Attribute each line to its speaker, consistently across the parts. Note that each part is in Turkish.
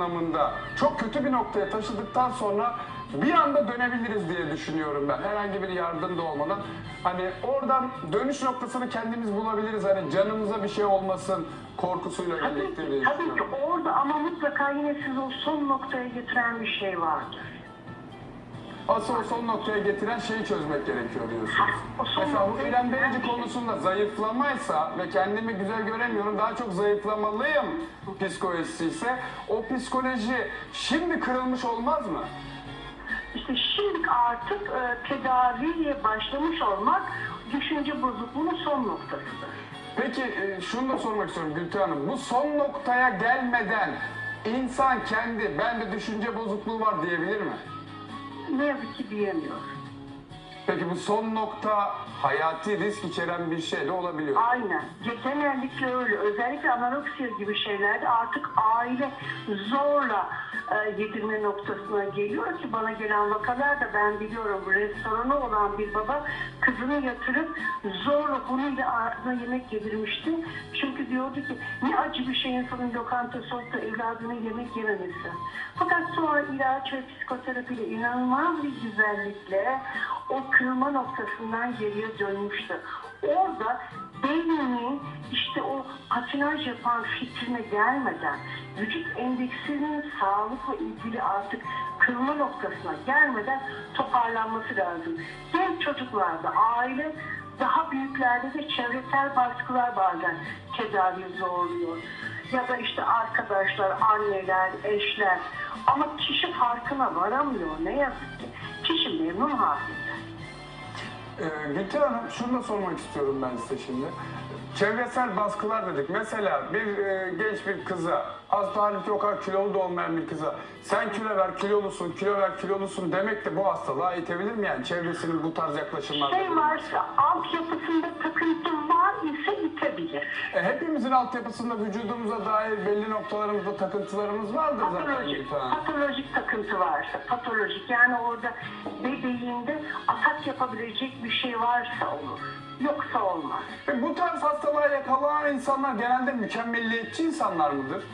Speaker 1: anlamında çok kötü bir noktaya taşıdıktan sonra bir anda dönebiliriz diye düşünüyorum ben. Herhangi bir yardım da olmadan. Hani oradan dönüş noktasını kendimiz bulabiliriz. Hani canımıza bir şey olmasın korkusuyla
Speaker 2: Tabii
Speaker 1: birlikte
Speaker 2: ki, tabii ki orada ama mutlaka yine sizi o son noktaya getiren bir şey vardır.
Speaker 1: Asıl o son noktaya getiren şeyi çözmek gerekiyor diyorsunuz. Mesela bu İrem Derici
Speaker 2: şey.
Speaker 1: konusunda zayıflamaysa ve kendimi güzel göremiyorum daha çok zayıflamalıyım psikolojisi ise o psikoloji şimdi kırılmış olmaz mı?
Speaker 2: İşte şimdi artık e, tedaviye başlamış olmak düşünce bozukluğunun son noktasıdır.
Speaker 1: Peki e, şunu da sormak istiyorum Gülten Hanım. Bu son noktaya gelmeden insan kendi bende düşünce bozukluğu var diyebilir mi?
Speaker 2: Ne yazık ki diyemiyor.
Speaker 1: Peki bu son nokta hayati risk içeren bir şey de olabiliyor.
Speaker 2: Aynen. Genellikle öyle. Özellikle anoreksiya gibi şeylerde artık aile zorla e, yedirme noktasına geliyor ki bana gelen vakalar da ben biliyorum restoranı olan bir baba kızını yatırıp zorla bununla ağzına yemek yedirmişti. Çünkü diyordu ki ne acı bir şey insanın lokantası olup da evladının yemek yememesi. Fakat sonra ilaç ve psikoterapiyle inanılmaz bir güzellikle o kırılma noktasından geriye dönmüştü. Orada beyninin işte o patinaj yapan fikrine gelmeden vücut endeksinin sağlıkla ilgili artık kırılma noktasına gelmeden toparlanması lazım. Genç çocuklarda aile daha büyüklerde de çevresel baskılar bazen tedavi zorluyor. Ya da işte arkadaşlar, anneler, eşler. Ama kişi farkına varamıyor ne yazık ki. Kişi memnun halinde.
Speaker 1: Ee, Gülten Hanım şunu da sormak istiyorum ben size şimdi. Çevresel baskılar dedik. Mesela bir e, genç bir kıza, az halbuki o kadar kilolu da olmayan bir kıza sen kilo ver kilolusun, kilo ver kilolusun demek de bu hastalığa itebilir mi yani çevresinin bu tarz yaklaşımlarla?
Speaker 2: Şey varsa, altyapısında takıntı var ise itebilir.
Speaker 1: E, hepimizin altyapısında vücudumuza dair belli noktalarımızda takıntılarımız vardır zaten
Speaker 2: Patolojik,
Speaker 1: Hanım.
Speaker 2: patolojik takıntı varsa, patolojik yani orada bebeğinde atak yapabilecek bir şey varsa olur. Yoksa olmaz.
Speaker 1: E, bu tarz hastalığa yakalanan insanlar genelde mükemmelliyetçi insanlar mıdır?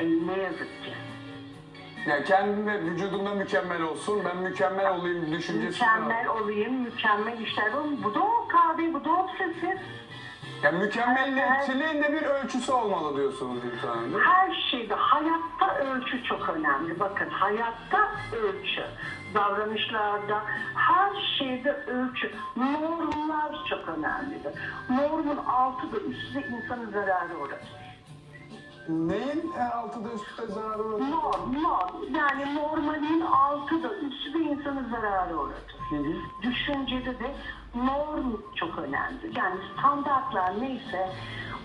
Speaker 2: E, ne yazık ki.
Speaker 1: Yani kendinde, vücudumda mükemmel olsun, ben mükemmel olayım düşüncesi. var.
Speaker 2: Mükemmel olayım, mükemmel işler olayım. Bu da o kahve, bu da obsesif.
Speaker 1: Yani mükemmelliyetçiliğin de bir ölçüsü olmalı diyorsunuz mi?
Speaker 2: Her şeyde, hayatta ölçü çok önemli. Bakın hayatta ölçü. Davranışlarda, her şeyde ölçü. Normlar çok önemlidir. Normun altı da üstü de insanı zararı uğratır.
Speaker 1: Neyin e, altıda üstte zararı uğratır?
Speaker 2: Norm, norm. Yani normalin altı da üstü de insanı zararı uğratır.
Speaker 1: Hı hı.
Speaker 2: Düşüncede de norm çok önemli. Yani standartlar neyse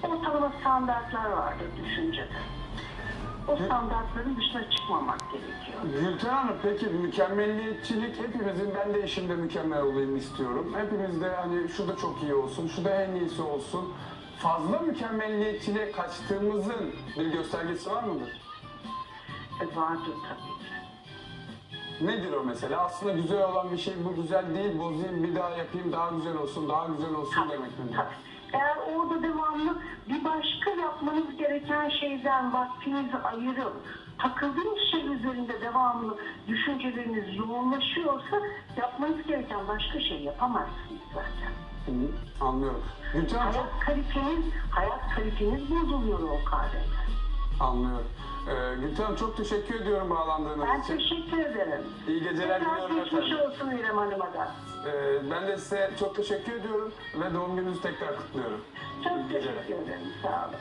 Speaker 2: ortalama standartlar vardır düşüncede. O standartların dışına çıkmamak gerekiyor.
Speaker 1: Gülten Hanım peki mükemmelliyetçilik hepimizin ben de işimde mükemmel olayım istiyorum. Hepimiz de hani şu da çok iyi olsun, şu da en iyisi olsun. Fazla mükemmelliyetçiliğe kaçtığımızın bir göstergesi var mıdır?
Speaker 2: E, vardır tabii ki.
Speaker 1: Nedir o mesela? Aslında güzel olan bir şey bu güzel değil, bozayım bir daha yapayım daha güzel olsun, daha güzel olsun demek mi?
Speaker 2: Tabii. Eğer orada devamlı bir başka yapmanız gereken şeyden vaktinizi ayırıp takıldığınız şey üzerinde devamlı düşünceleriniz yoğunlaşıyorsa yapmanız gereken başka şey yapamazsınız zaten.
Speaker 1: Hı Anlıyorum. Gülten
Speaker 2: Hayat kaliteniz, hayat kaliteniz bozuluyor o kahvede.
Speaker 1: Anlıyorum. Ee, Gülten Hanım çok teşekkür ediyorum bağlandığınız
Speaker 2: Ben
Speaker 1: için.
Speaker 2: teşekkür ederim.
Speaker 1: İyi geceler
Speaker 2: Tekrar
Speaker 1: diliyorum
Speaker 2: geçmiş
Speaker 1: efendim.
Speaker 2: olsun İrem Hanım'a da.
Speaker 1: Ee, ben de size çok teşekkür ediyorum ve doğum gününüzü tekrar kutluyorum.
Speaker 2: Çok
Speaker 1: İyi geceler.
Speaker 2: teşekkür ederim. Sağ olun.